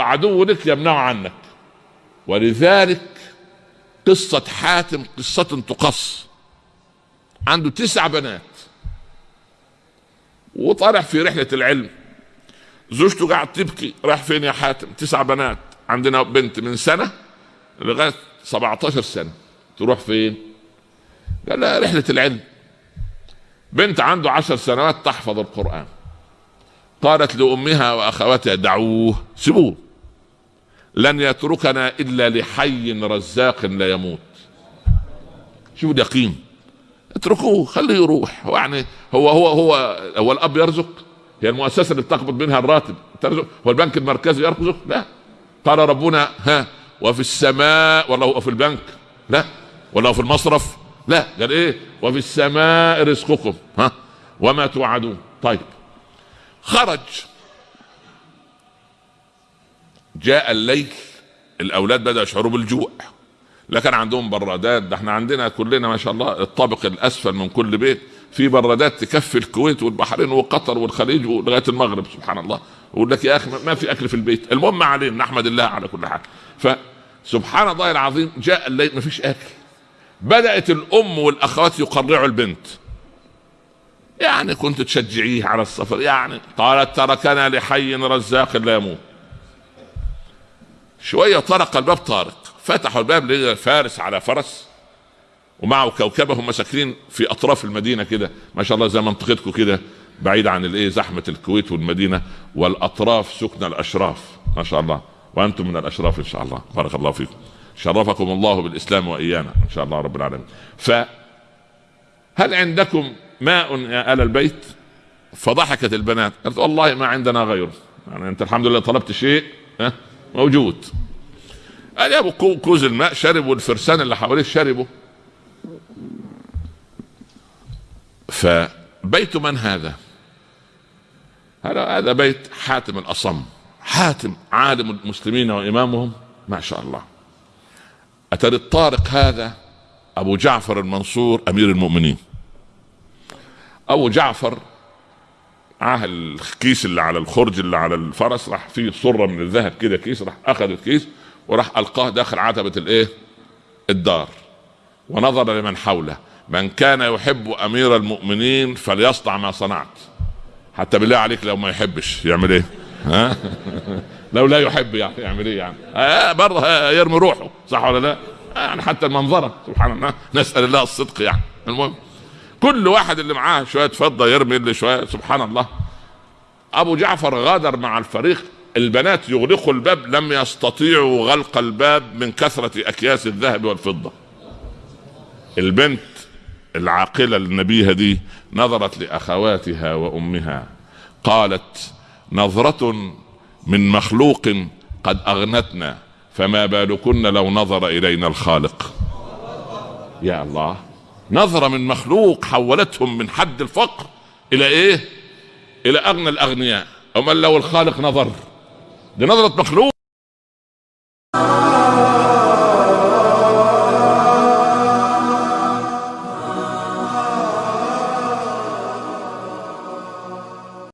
عدو لك يمنعه عنك. ولذلك قصة حاتم قصة تقص. عنده تسع بنات. وطالع في رحلة العلم. زوجته قاعد تبكي. راح فين يا حاتم؟ تسع بنات. عندنا بنت من سنة لغاية 17 سنة. تروح فين؟ قال لها رحلة العلم. بنت عنده عشر سنوات تحفظ القرآن. قالت لأمها وأخواتها دعوه سيبوه. لن يتركنا إلا لحي رزاق لا يموت. شوف اليقين. اتركوه خليه يروح. يعني هو هو هو هو الأب يرزق. هي المؤسسة اللي بتقبض منها الراتب. ترزق. هو البنك المركزي يرزق؟ لا. قال ربنا ها وفي السماء ولا هو في البنك؟ لا. ولا هو في المصرف؟ لا. قال إيه؟ وفي السماء رزقكم. ها. وما توعدون. طيب. خرج. جاء الليل الأولاد بدأوا يشعروا بالجوع. لا كان عندهم برادات ده إحنا عندنا كلنا ما شاء الله الطابق الأسفل من كل بيت. في برادات تكفي الكويت والبحرين وقطر والخليج لغايه المغرب سبحان الله. يقول لك يا أخي ما في أكل في البيت. المهم علينا نحمد الله على كل حال. فسبحان الله العظيم جاء الليل ما فيش أكل. بدأت الأم والأخوات يقرعوا البنت. يعني كنت تشجعيه على السفر يعني قالت تركنا لحي رزاق لا يموت. شوية طرق الباب طارق فتحوا الباب لقى فارس على فرس ومعه كوكبه هم ساكنين في أطراف المدينة كده ما شاء الله زي منطقتكم كده بعيد عن الإيه زحمة الكويت والمدينة والأطراف سكن الأشراف ما شاء الله وأنتم من الأشراف إن شاء الله بارك الله فيكم. شرفكم الله بالإسلام وإيانا إن شاء الله رب العالمين. ف هل عندكم ماء يا ال البيت فضحكت البنات. قالت والله ما عندنا غيره. يعني أنت الحمد لله طلبت شيء ها موجود. قال يا أبو كوز الماء شربوا الفرسان اللي حواليه شربوا فبيت من هذا؟ هذا هذا بيت حاتم الأصم. حاتم عالم المسلمين وإمامهم. ما شاء الله. اتى الطارق هذا أبو جعفر المنصور أمير المؤمنين. أبو جعفر معاه الكيس اللي على الخرج اللي على الفرس راح فيه صره من الذهب كده كيس راح اخذ الكيس وراح ألقاه داخل عتبة الإيه؟ الدار. ونظر لمن حوله. من كان يحب أمير المؤمنين فليصنع ما صنعت. حتى بالله عليك لو ما يحبش يعمل إيه؟ ها؟ لو لا يحب يعني يعمل إيه يعني؟ آه برضه يرمي روحه صح ولا لا؟ يعني حتى المنظرة سبحان الله نسأل الله الصدق يعني. المهم كل واحد اللي معاه شوية فضة يرمي اللي شوية سبحان الله. أبو جعفر غادر مع الفريق. البنات يغلقوا الباب لم يستطيعوا غلق الباب من كثرة أكياس الذهب والفضة. البنت العاقلة النبيهة دي نظرت لأخواتها وأمها. قالت نظرة من مخلوق قد أغنتنا فما بالكن لو نظر إلينا الخالق. يا الله. نظرة من مخلوق حولتهم من حد الفقر إلى إيه؟ إلى أغنى الأغنياء. أمال لو الخالق نظر. دي نظرة مخلوق.